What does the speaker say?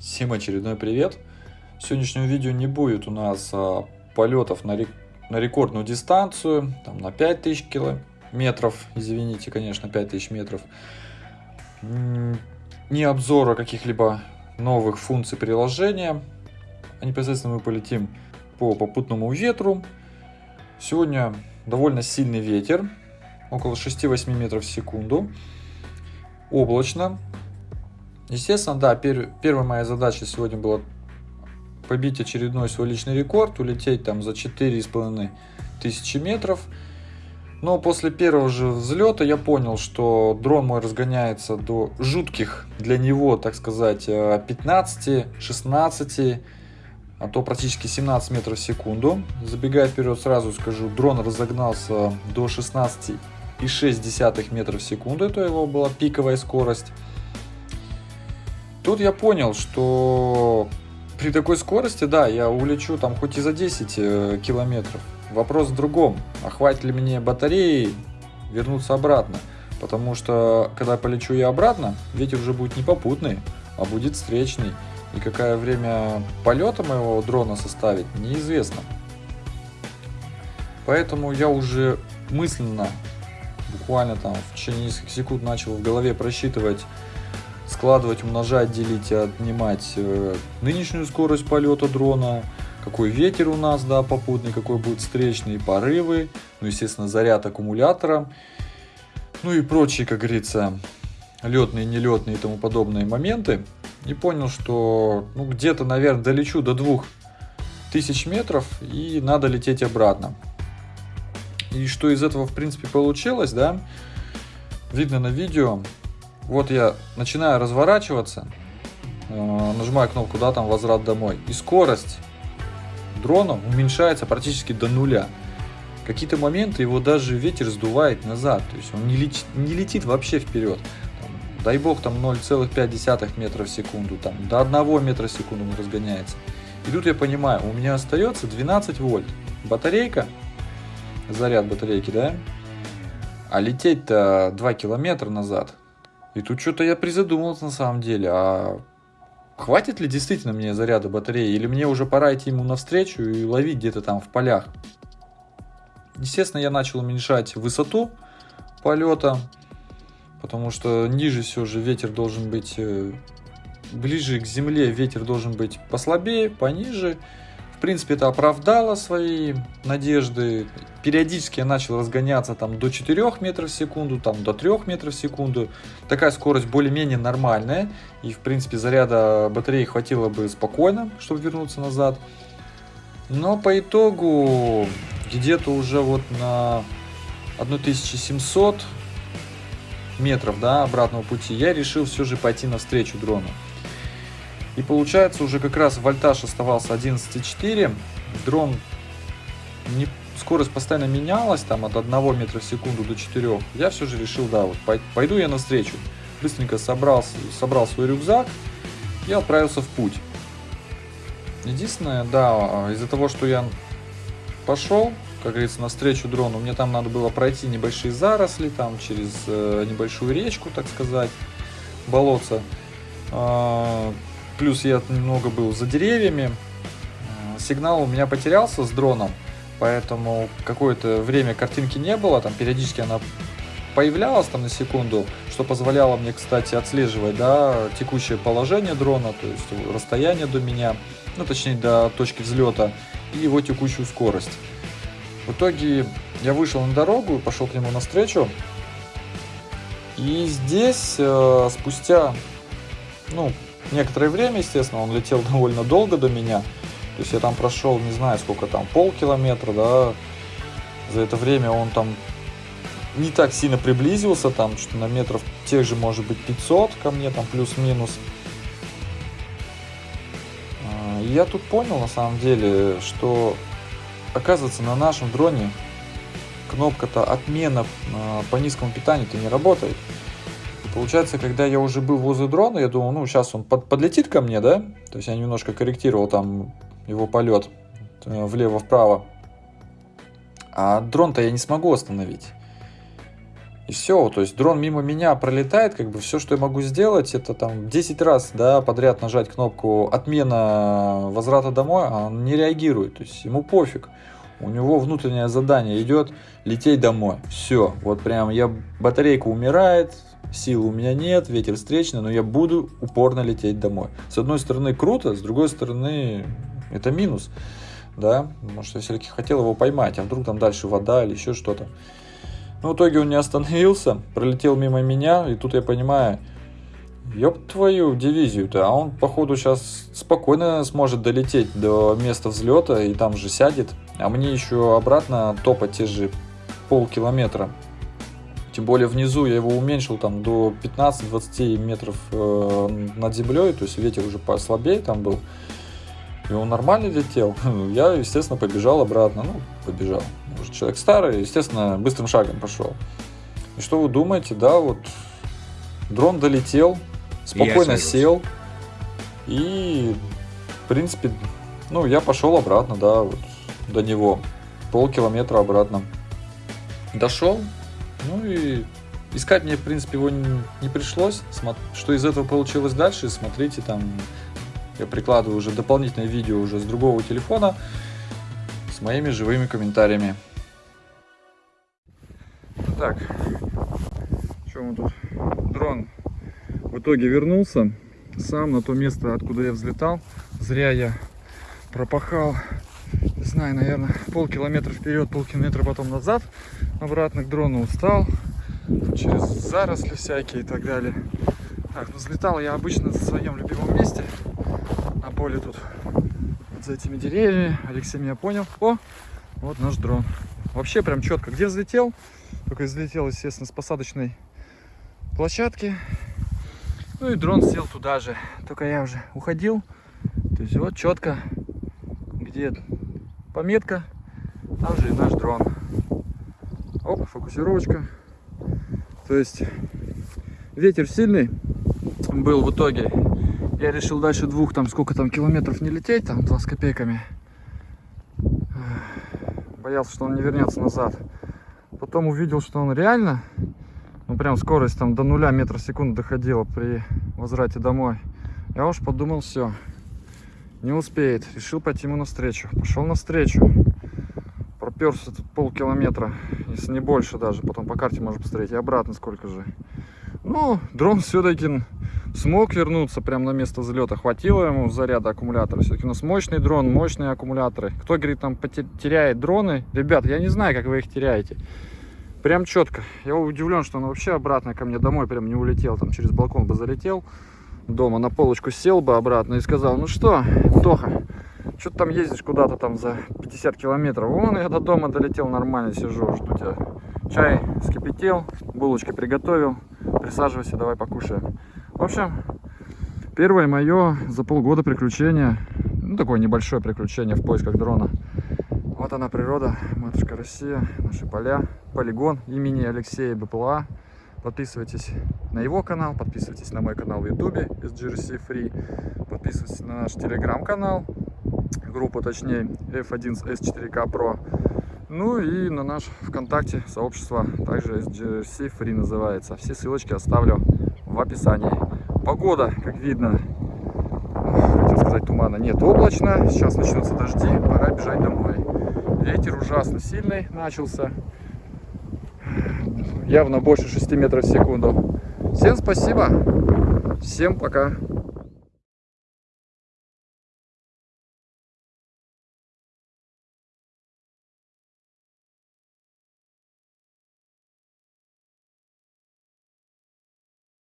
Всем очередной привет! В сегодняшнем видео не будет у нас а, полетов на, рек... на рекордную дистанцию, там на 5000 километров, извините, конечно, 5000 метров. Не обзора каких-либо новых функций приложения, а непосредственно мы полетим по попутному ветру. Сегодня довольно сильный ветер, около 6-8 метров в секунду. Облачно, Естественно, да, пер, первая моя задача сегодня была побить очередной свой личный рекорд, улететь там за 4,5 тысячи метров. Но после первого же взлета я понял, что дрон мой разгоняется до жутких для него, так сказать, 15-16, э, а то практически 17 метров в секунду. Забегая вперед, сразу скажу, дрон разогнался до 16,6 метров в секунду, это его была пиковая скорость. Тут я понял, что при такой скорости, да, я улечу там хоть и за 10 э, километров. Вопрос в другом. А хватит ли мне батареи вернуться обратно? Потому что, когда полечу я обратно, ветер уже будет не попутный, а будет встречный. И какое время полета моего дрона составит, неизвестно. Поэтому я уже мысленно, буквально там в течение нескольких секунд начал в голове просчитывать складывать, умножать, делить отнимать э, нынешнюю скорость полета дрона, какой ветер у нас, да, попутный, какой будет встречный, порывы, ну, естественно, заряд аккумулятора, ну и прочие, как говорится, летные, нелетные и тому подобные моменты. И понял, что ну, где-то, наверное, долечу до 2000 метров и надо лететь обратно. И что из этого, в принципе, получилось, да, видно на видео. Вот я начинаю разворачиваться, э, нажимаю кнопку, да, там возврат домой, и скорость дрона уменьшается практически до нуля. Какие-то моменты его даже ветер сдувает назад, то есть он не летит, не летит вообще вперед. Там, дай бог там 0,5 метра в секунду, там до 1 метра в секунду он разгоняется. И тут я понимаю, у меня остается 12 вольт. Батарейка, заряд батарейки, да? А лететь-то 2 километра назад. И тут что-то я призадумался на самом деле, а хватит ли действительно мне заряда батареи, или мне уже пора идти ему навстречу и ловить где-то там в полях. Естественно, я начал уменьшать высоту полета, потому что ниже все же ветер должен быть, э, ближе к земле ветер должен быть послабее, пониже, в принципе, это оправдало свои надежды. Периодически я начал разгоняться там до 4 метров в секунду, там до 3 метров в секунду. Такая скорость более-менее нормальная. И, в принципе, заряда батареи хватило бы спокойно, чтобы вернуться назад. Но по итогу где-то уже вот на 1700 метров да, обратного пути я решил все же пойти навстречу дрону. И получается уже как раз вольтаж оставался 11,4. Дрон не, скорость постоянно менялась, там от 1 метра в секунду до 4. Я все же решил, да, вот пойду я навстречу. Быстренько собрал, собрал свой рюкзак и отправился в путь. Единственное, да, из-за того, что я пошел, как говорится, навстречу дрону, мне там надо было пройти небольшие заросли, там через э, небольшую речку, так сказать, болотца. Э, Плюс я немного был за деревьями. Э, сигнал у меня потерялся с дроном, поэтому какое-то время картинки не было. Там периодически она появлялась там на секунду, что позволяло мне, кстати, отслеживать да, текущее положение дрона, то есть расстояние до меня, ну точнее до точки взлета и его текущую скорость. В итоге я вышел на дорогу и пошел к нему навстречу. И здесь э, спустя ну, некоторое время, естественно, он летел довольно долго до меня. То есть я там прошел, не знаю, сколько там, полкилометра, да. За это время он там не так сильно приблизился, там что на метров тех же, может быть, 500 ко мне, там плюс-минус. А, я тут понял, на самом деле, что, оказывается, на нашем дроне кнопка-то отмена а, по низкому питанию-то не работает. Получается, когда я уже был возле дрона, я думал, ну, сейчас он под, подлетит ко мне, да? То есть я немножко корректировал там его полет э, влево-вправо. А дрон-то я не смогу остановить. И все, то есть дрон мимо меня пролетает, как бы все, что я могу сделать, это там 10 раз, да, подряд нажать кнопку отмена возврата домой, а он не реагирует, то есть ему пофиг. У него внутреннее задание идет лететь домой. Все, вот прям я батарейка умирает, сил у меня нет, ветер встречный, но я буду упорно лететь домой. С одной стороны круто, с другой стороны это минус, да, что я все-таки хотел его поймать, а вдруг там дальше вода или еще что-то. Но в итоге он не остановился, пролетел мимо меня, и тут я понимаю, ёб твою дивизию-то, а он, походу, сейчас спокойно сможет долететь до места взлета и там же сядет, а мне еще обратно топать те же полкилометра. Тем более внизу я его уменьшил там до 15-20 метров э, над землей, то есть ветер уже послабее там был. И он нормально летел. Я, естественно, побежал обратно. Ну, побежал. Может, человек старый, естественно, быстрым шагом пошел. И что вы думаете, да, вот дрон долетел, спокойно сел. И, в принципе, ну, я пошел обратно, да, вот до него. Полкилометра обратно. Дошел, ну и искать мне, в принципе, его не, не пришлось. Что из этого получилось дальше, смотрите там я прикладываю уже дополнительное видео уже с другого телефона с моими живыми комментариями. Так, что мы тут? Дрон в итоге вернулся сам на то место, откуда я взлетал. Зря я пропахал, не знаю, наверное, полкилометра вперед, полкилометра потом назад. Обратно к дрону устал, через заросли всякие и так далее. Так, ну взлетал я обычно в своем любимом месте поле тут вот за этими деревьями. Алексей меня понял. О, вот наш дрон. Вообще прям четко. Где взлетел? Только взлетел, естественно, с посадочной площадки. Ну и дрон сел туда же. Только я уже уходил. То есть вот четко, где пометка, там же и наш дрон. Оп, фокусировочка. То есть ветер сильный был в итоге я решил дальше двух, там сколько там километров не лететь, там два с копейками. Боялся, что он не вернется назад. Потом увидел, что он реально, ну прям скорость там до нуля метра в секунду доходила при возврате домой. Я уж подумал, все, не успеет. Решил пойти ему навстречу. Пошел навстречу. Проперся тут полкилометра, если не больше даже. Потом по карте можно посмотреть. И обратно сколько же. Ну, дрон все-таки смог вернуться прямо на место взлета. Хватило ему заряда аккумулятора. Все-таки у нас мощный дрон, мощные аккумуляторы. Кто, говорит, там теряет дроны? Ребят, я не знаю, как вы их теряете. Прям четко. Я удивлен, что он вообще обратно ко мне домой прям не улетел. Там через балкон бы залетел. Дома на полочку сел бы обратно и сказал, ну что, Тоха, что ты там ездишь куда-то там за 50 километров? Вон я до дома долетел нормально, сижу, жду тебя. Чай скипятил, булочки приготовил. Присаживайся, давай покушаем. В общем, первое мое за полгода приключение, ну такое небольшое приключение в поисках дрона. Вот она природа, матушка Россия, наши поля, полигон имени Алексея БПЛА. Подписывайтесь на его канал, подписывайтесь на мой канал в ютубе SGRC Free, подписывайтесь на наш телеграм-канал, группу точнее F1S4K Pro, ну и на наш ВКонтакте сообщество, также SGRC Free называется. Все ссылочки оставлю в описании. Погода, как видно, хотел сказать тумана, нет, облачно. Сейчас начнутся дожди, пора бежать домой. Ветер ужасно сильный начался. Явно больше 6 метров в секунду. Всем спасибо. Всем пока.